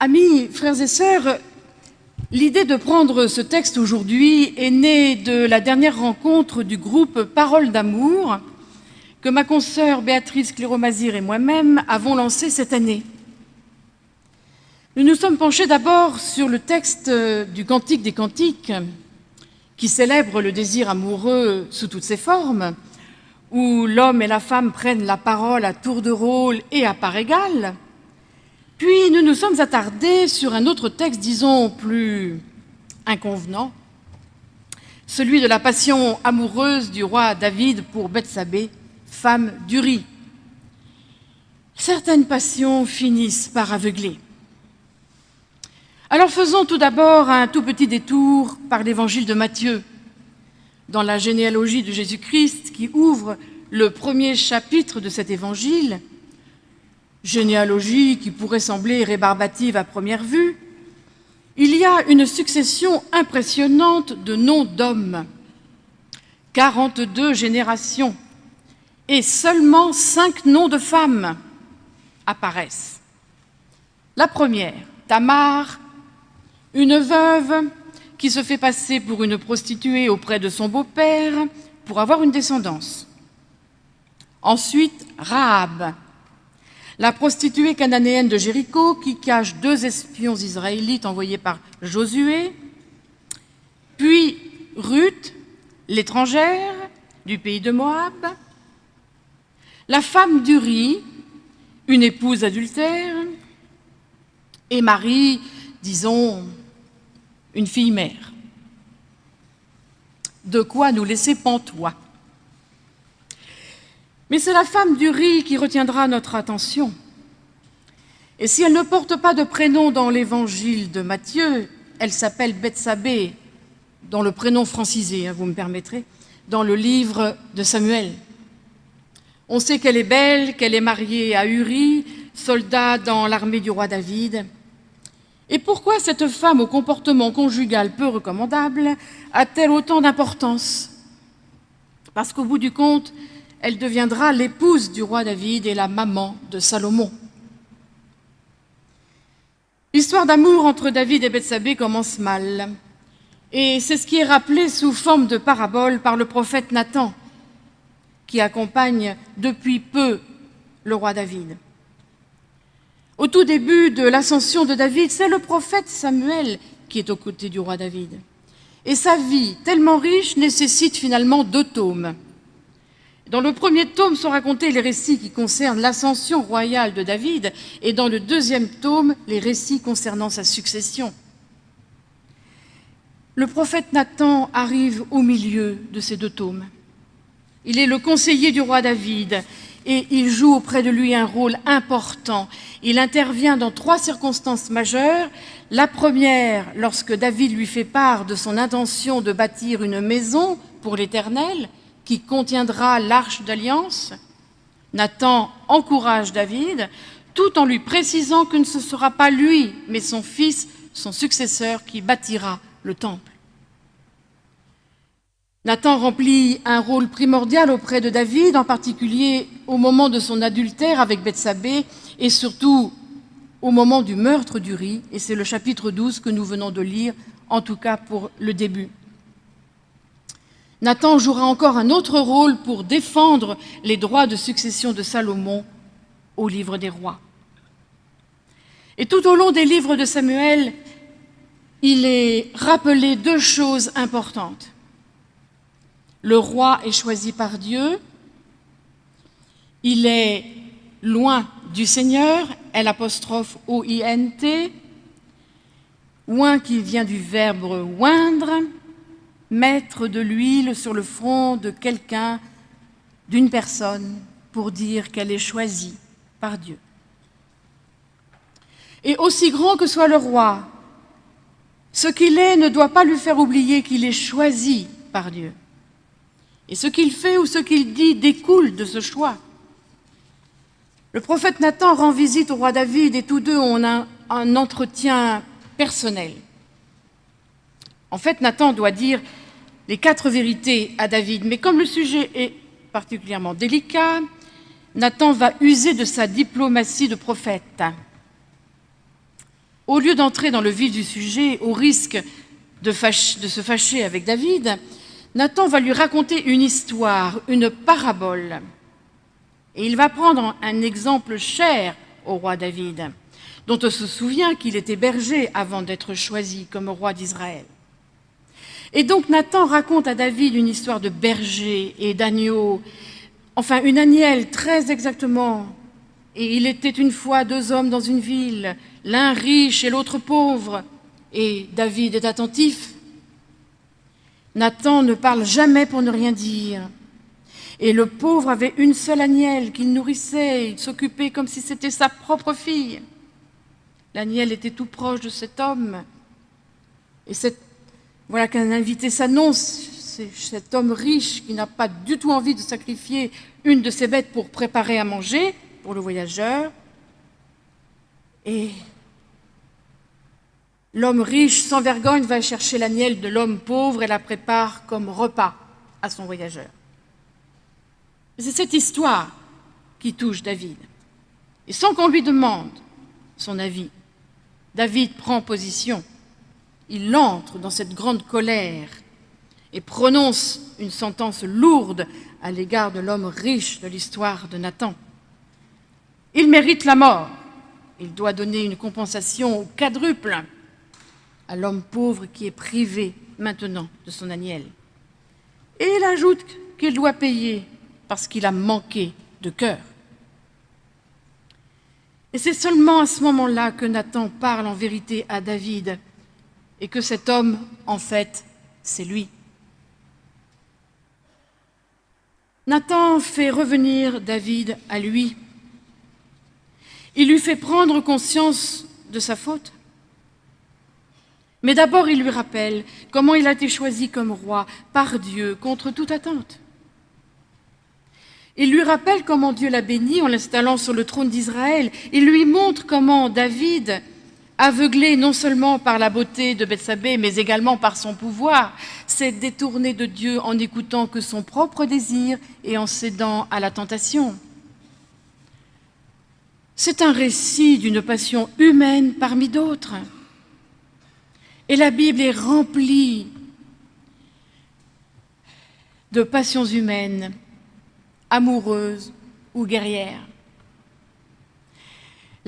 Amis, frères et sœurs, l'idée de prendre ce texte aujourd'hui est née de la dernière rencontre du groupe Parole d'amour que ma consoeur Béatrice Cléromazir et moi-même avons lancé cette année. Nous nous sommes penchés d'abord sur le texte du Cantique des Cantiques, qui célèbre le désir amoureux sous toutes ses formes, où l'homme et la femme prennent la parole à tour de rôle et à part égale. Puis nous nous sommes attardés sur un autre texte, disons, plus inconvenant, celui de la passion amoureuse du roi David pour Bethsabée, femme d'Uri. Certaines passions finissent par aveugler. Alors faisons tout d'abord un tout petit détour par l'évangile de Matthieu, dans la généalogie de Jésus-Christ qui ouvre le premier chapitre de cet évangile, généalogie qui pourrait sembler rébarbative à première vue, il y a une succession impressionnante de noms d'hommes, 42 générations, et seulement cinq noms de femmes apparaissent. La première, Tamar, une veuve qui se fait passer pour une prostituée auprès de son beau-père pour avoir une descendance. Ensuite, Rahab, la prostituée cananéenne de Jéricho qui cache deux espions israélites envoyés par Josué. Puis Ruth, l'étrangère du pays de Moab. La femme d'Uri, une épouse adultère. Et Marie, disons, une fille mère. De quoi nous laisser pantois? Mais c'est la femme du riz qui retiendra notre attention. Et si elle ne porte pas de prénom dans l'évangile de Matthieu, elle s'appelle Bethsabée, dans le prénom francisé, hein, vous me permettrez, dans le livre de Samuel. On sait qu'elle est belle, qu'elle est mariée à Uri, soldat dans l'armée du roi David. Et pourquoi cette femme au comportement conjugal peu recommandable a-t-elle autant d'importance? Parce qu'au bout du compte, elle deviendra l'épouse du roi David et la maman de Salomon. L'histoire d'amour entre David et Bethsabée commence mal. Et c'est ce qui est rappelé sous forme de parabole par le prophète Nathan, qui accompagne depuis peu le roi David. Au tout début de l'ascension de David, c'est le prophète Samuel qui est aux côtés du roi David. Et sa vie, tellement riche, nécessite finalement deux tomes. Dans le premier tome sont racontés les récits qui concernent l'ascension royale de David et dans le deuxième tome, les récits concernant sa succession. Le prophète Nathan arrive au milieu de ces deux tomes. Il est le conseiller du roi David et il joue auprès de lui un rôle important. Il intervient dans trois circonstances majeures. La première, lorsque David lui fait part de son intention de bâtir une maison pour l'Éternel qui contiendra l'arche d'alliance. Nathan encourage David tout en lui précisant que ce ne sera pas lui, mais son fils, son successeur, qui bâtira le temple. Nathan remplit un rôle primordial auprès de David, en particulier au moment de son adultère avec Bethsabée et surtout au moment du meurtre d'Uri, et c'est le chapitre 12 que nous venons de lire, en tout cas pour le début. Nathan jouera encore un autre rôle pour défendre les droits de succession de Salomon au livre des rois. Et tout au long des livres de Samuel, il est rappelé deux choses importantes. Le roi est choisi par Dieu, il est loin du Seigneur, L apostrophe O-I-N-T, oin qui vient du verbe oindre, mettre de l'huile sur le front de quelqu'un, d'une personne, pour dire qu'elle est choisie par Dieu. Et aussi grand que soit le roi, ce qu'il est ne doit pas lui faire oublier qu'il est choisi par Dieu. Et ce qu'il fait ou ce qu'il dit découle de ce choix. Le prophète Nathan rend visite au roi David et tous deux ont un, entretien personnel. En fait, Nathan doit dire les quatre vérités à David, mais comme le sujet est particulièrement délicat, Nathan va user de sa diplomatie de prophète. au lieu d'entrer dans le vif du sujet, au risque de, se fâcher avec David, Nathan va lui raconter une histoire, une parabole. Et il va prendre un exemple cher au roi David, dont on se souvient qu'il était berger avant d'être choisi comme roi d'Israël. Et donc Nathan raconte à David une histoire de berger et d'agneau, enfin une agnelle très exactement. Et il était une fois deux hommes dans une ville, l'un riche et l'autre pauvre, et David est attentif. Nathan ne parle jamais pour ne rien dire. Et le pauvre avait une seule agnelle qu'il nourrissait, il s'occupait comme si c'était sa propre fille. L'agnelle était tout proche de cet homme. Et cette, voilà qu'un invité s'annonce, c'est cet homme riche qui n'a pas du tout envie de sacrifier une de ses bêtes pour préparer à manger pour le voyageur. Et l'homme riche, sans vergogne, va chercher l'agnelle de l'homme pauvre et la prépare comme repas à son voyageur. C'est cette histoire qui touche David. Et sans qu'on lui demande son avis, David prend position. Il entre dans cette grande colère et prononce une sentence lourde à l'égard de l'homme riche de l'histoire de Nathan. Il mérite la mort. Il doit donner une compensation au quadruple à l'homme pauvre qui est privé maintenant de son agnel. Et il ajoute qu'il doit payer parce qu'il a manqué de cœur. Et c'est seulement à ce moment-là que Nathan parle en vérité à David et que cet homme, en fait, c'est lui. Nathan fait revenir David à lui. Il lui fait prendre conscience de sa faute. Mais d'abord, il lui rappelle comment il a été choisi comme roi par Dieu contre toute attente. Il lui rappelle comment Dieu l'a béni en l'installant sur le trône d'Israël. Il lui montre comment David, aveuglé non seulement par la beauté de Bethsabée, mais également par son pouvoir, s'est détourné de Dieu en n'écoutant que son propre désir et en cédant à la tentation. C'est un récit d'une passion humaine parmi d'autres. Et la Bible est remplie de passions humaines amoureuse ou guerrière.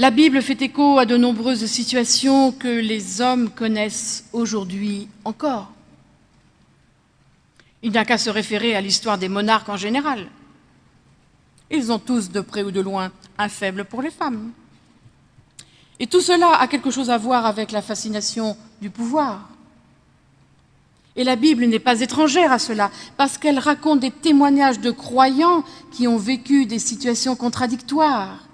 La Bible fait écho à de nombreuses situations que les hommes connaissent aujourd'hui encore. Il n'y a qu'à se référer à l'histoire des monarques en général. Ils ont tous, de près ou de loin, un faible pour les femmes. Et tout cela a quelque chose à voir avec la fascination du pouvoir. Et la Bible n'est pas étrangère à cela, parce qu'elle raconte des témoignages de croyants qui ont vécu des situations contradictoires,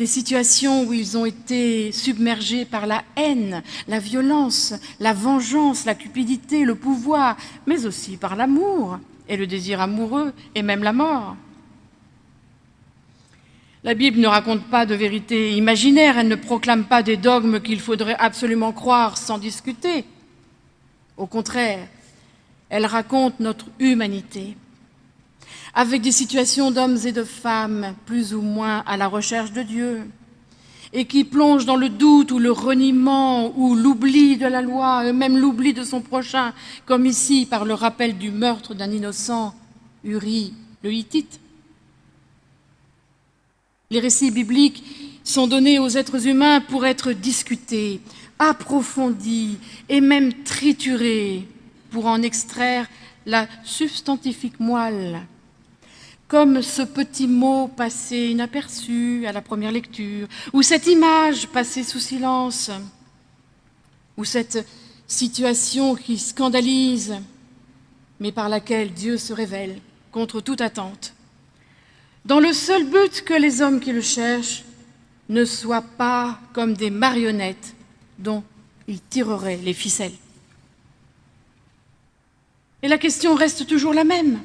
des situations où ils ont été submergés par la haine, la violence, la vengeance, la cupidité, le pouvoir, mais aussi par l'amour et le désir amoureux et même la mort. La Bible ne raconte pas de vérité imaginaire, elle ne proclame pas des dogmes qu'il faudrait absolument croire sans discuter. Au contraire, elle raconte notre humanité, avec des situations d'hommes et de femmes plus ou moins à la recherche de Dieu, et qui plongent dans le doute ou le reniement ou l'oubli de la loi, et même l'oubli de son prochain, comme ici par le rappel du meurtre d'un innocent, Uri le Hittite. Les récits bibliques sont donnés aux êtres humains pour être discutés, approfondie et même triturée pour en extraire la substantifique moelle, comme ce petit mot passé inaperçu à la première lecture, ou cette image passée sous silence, ou cette situation qui scandalise, mais par laquelle Dieu se révèle contre toute attente, dans le seul but que les hommes qui le cherchent ne soient pas comme des marionnettes dont il tirerait les ficelles. Et la question reste toujours la même.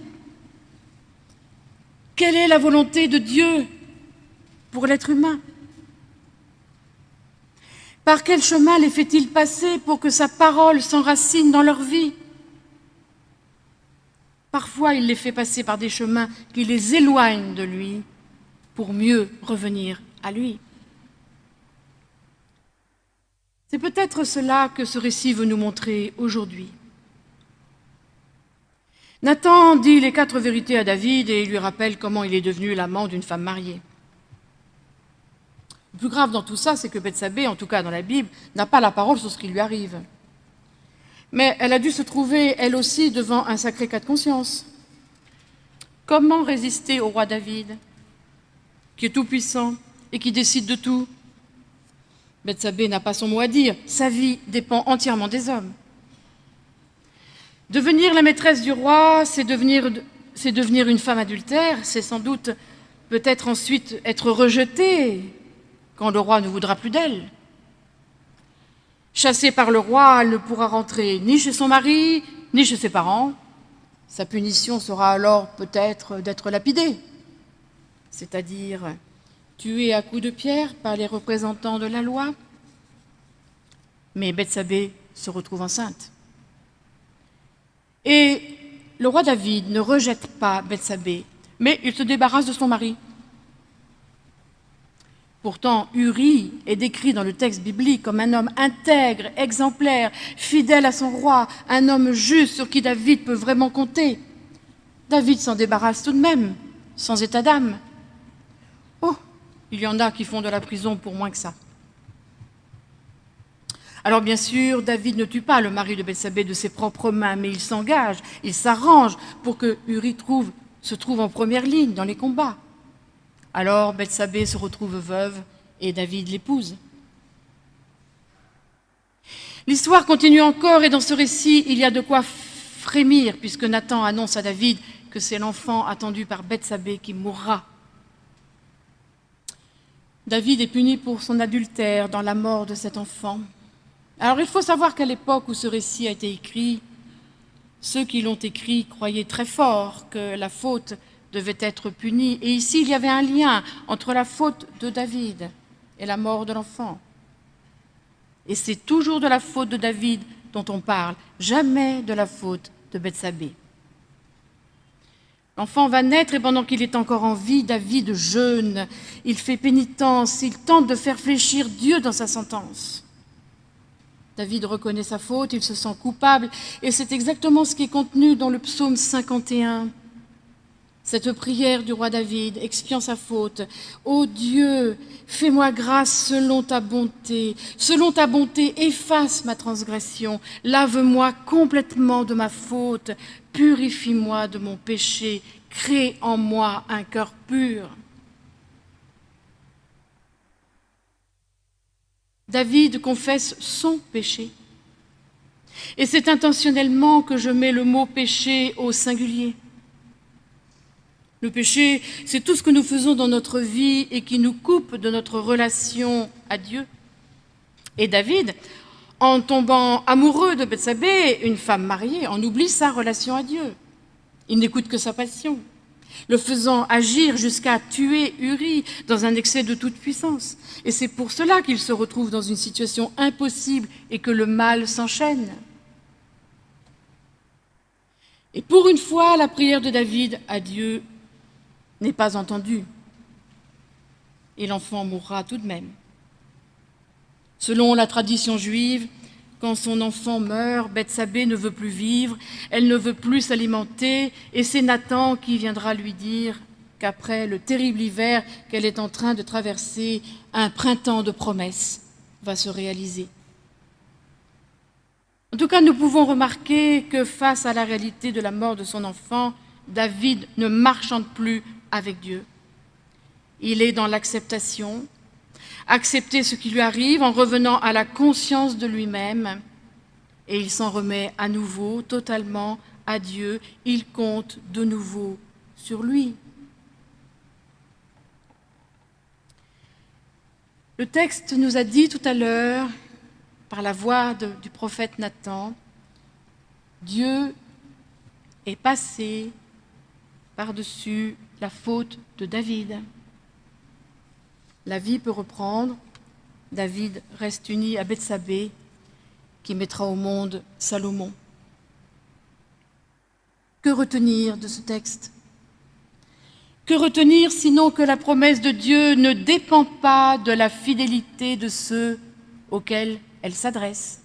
Quelle est la volonté de Dieu pour l'être humain? Par quel chemin les fait-il passer pour que sa parole s'enracine dans leur vie? Parfois, il les fait passer par des chemins qui les éloignent de lui pour mieux revenir à lui. C'est peut-être cela que ce récit veut nous montrer aujourd'hui. Nathan dit les quatre vérités à David et lui rappelle comment il est devenu l'amant d'une femme mariée. Le plus grave dans tout ça, c'est que Bethsabée, en tout cas dans la Bible, n'a pas la parole sur ce qui lui arrive. Mais elle a dû se trouver, elle aussi, devant un sacré cas de conscience. Comment résister au roi David, qui est tout-puissant et qui décide de tout? Bethsabée n'a pas son mot à dire, sa vie dépend entièrement des hommes. Devenir la maîtresse du roi, c'est devenir, une femme adultère, c'est sans doute peut-être ensuite être rejetée quand le roi ne voudra plus d'elle. Chassée par le roi, elle ne pourra rentrer ni chez son mari, ni chez ses parents. Sa punition sera alors peut-être d'être lapidée, c'est-à-dire tuée à coups de pierre par les représentants de la loi. Mais Bethsabée se retrouve enceinte. Et le roi David ne rejette pas Bethsabée, mais il se débarrasse de son mari. Pourtant, Uri est décrit dans le texte biblique comme un homme intègre, exemplaire, fidèle à son roi, un homme juste sur qui David peut vraiment compter. David s'en débarrasse tout de même, sans état d'âme. Oh, il y en a qui font de la prison pour moins que ça. Alors bien sûr, David ne tue pas le mari de Bethsabée de ses propres mains, mais il s'engage, il s'arrange pour que Uri se trouve en première ligne dans les combats. Alors Bethsabée se retrouve veuve et David l'épouse. L'histoire continue encore et dans ce récit, il y a de quoi frémir puisque Nathan annonce à David que c'est l'enfant attendu par Bethsabée qui mourra. David est puni pour son adultère dans la mort de cet enfant. Alors il faut savoir qu'à l'époque où ce récit a été écrit, ceux qui l'ont écrit croyaient très fort que la faute devait être punie. Et ici, il y avait un lien entre la faute de David et la mort de l'enfant. Et c'est toujours de la faute de David dont on parle, jamais de la faute de Bethsabée. L'enfant va naître et pendant qu'il est encore en vie, David jeûne, il fait pénitence, il tente de faire fléchir Dieu dans sa sentence. David reconnaît sa faute, il se sent coupable, et c'est exactement ce qui est contenu dans le psaume 51. Cette prière du roi David, expiant sa faute. Ô Dieu, fais-moi grâce selon ta bonté. Selon ta bonté, efface ma transgression. Lave-moi complètement de ma faute. Purifie-moi de mon péché. Crée en moi un cœur pur. David confesse son péché. Et c'est intentionnellement que je mets le mot péché au singulier. Le péché, c'est tout ce que nous faisons dans notre vie et qui nous coupe de notre relation à Dieu. Et David, en tombant amoureux de Bethsabée, une femme mariée, en oublie sa relation à Dieu. Il n'écoute que sa passion le faisant agir jusqu'à tuer Uri dans un excès de toute puissance. Et c'est pour cela qu'il se retrouve dans une situation impossible et que le mal s'enchaîne. Et pour une fois, la prière de David à Dieu n'est pas entendue. Et l'enfant mourra tout de même. Selon la tradition juive, quand son enfant meurt, Bethsabée ne veut plus vivre, elle ne veut plus s'alimenter, et c'est Nathan qui viendra lui dire qu'après le terrible hiver qu'elle est en train de traverser, un printemps de promesses va se réaliser. En tout cas, nous pouvons remarquer que face à la réalité de la mort de son enfant, David ne marchande plus avec Dieu. Il est dans l'acceptation, accepter ce qui lui arrive en revenant à la conscience de lui-même, et il s'en remet à nouveau totalement à Dieu, il compte de nouveau sur lui. Le texte nous a dit tout à l'heure, par la voix du prophète Nathan, Dieu est passé par-dessus la faute de David. La vie peut reprendre. David reste uni à Bethsabée, qui mettra au monde Salomon. Que retenir de ce texte? Que retenir sinon que la promesse de Dieu ne dépend pas de la fidélité de ceux auxquels elle s'adresse?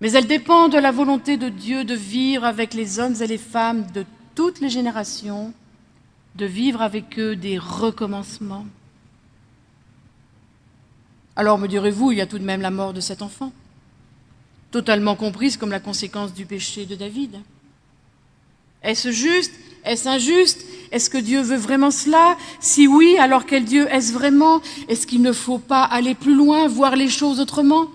Mais elle dépend de la volonté de Dieu de vivre avec les hommes et les femmes de toutes les générations, de vivre avec eux des recommencements. Alors me direz-vous, il y a tout de même la mort de cet enfant, totalement comprise comme la conséquence du péché de David. Est-ce juste? Est-ce injuste? Est-ce que Dieu veut vraiment cela? Si oui, alors quel Dieu est-ce vraiment? Est-ce qu'il ne faut pas aller plus loin, voir les choses autrement?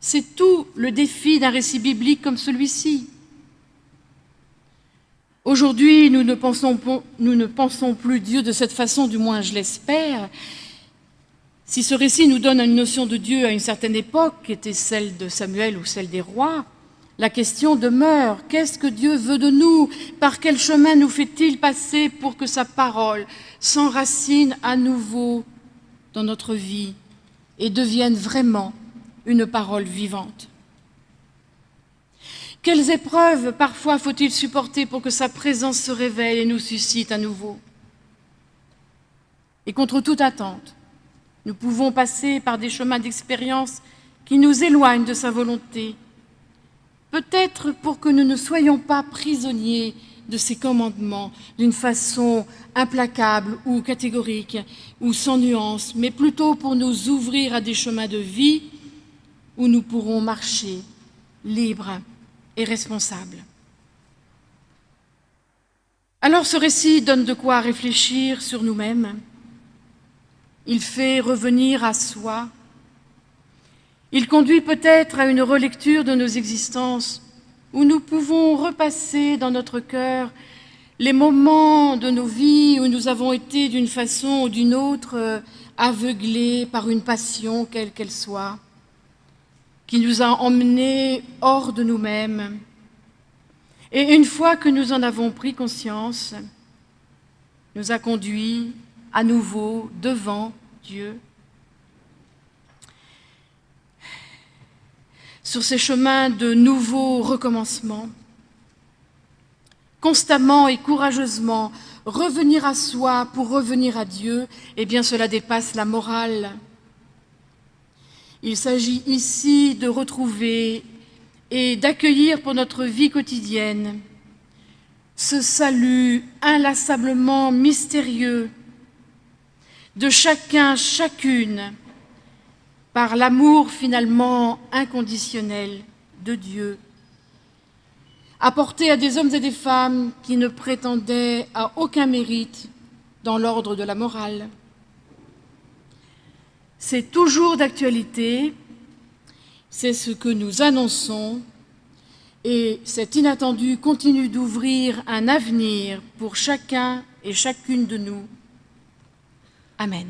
C'est tout le défi d'un récit biblique comme celui-ci. Aujourd'hui, nous, ne pensons, plus Dieu de cette façon, du moins je l'espère. Si ce récit nous donne une notion de Dieu à une certaine époque, qui était celle de Samuel ou celle des rois, la question demeure, qu'est-ce que Dieu veut de nous? Par quel chemin nous fait-il passer pour que sa parole s'enracine à nouveau dans notre vie et devienne vraiment une parole vivante? Quelles épreuves parfois faut-il supporter pour que sa présence se révèle et nous suscite à nouveau? Et contre toute attente, nous pouvons passer par des chemins d'expérience qui nous éloignent de sa volonté, Peut-être pour que nous ne soyons pas prisonniers de ces commandements d'une façon implacable ou catégorique ou sans nuance, mais plutôt pour nous ouvrir à des chemins de vie où nous pourrons marcher libres et responsables. Alors ce récit donne de quoi réfléchir sur nous-mêmes. Il fait revenir à soi il conduit peut-être à une relecture de nos existences où nous pouvons repasser dans notre cœur les moments de nos vies où nous avons été d'une façon ou d'une autre aveuglés par une passion quelle qu'elle soit, qui nous a emmenés hors de nous-mêmes. Et une fois que nous en avons pris conscience, nous a conduits à nouveau devant Dieu sur ces chemins de nouveaux recommencements. Constamment et courageusement revenir à soi pour revenir à Dieu, eh bien cela dépasse la morale. Il s'agit ici de retrouver et d'accueillir pour notre vie quotidienne ce salut inlassablement mystérieux de chacun, chacune, par l'amour finalement inconditionnel de Dieu, apporté à des hommes et des femmes qui ne prétendaient à aucun mérite dans l'ordre de la morale. C'est toujours d'actualité, c'est ce que nous annonçons, et cet inattendu continue d'ouvrir un avenir pour chacun et chacune de nous. Amen.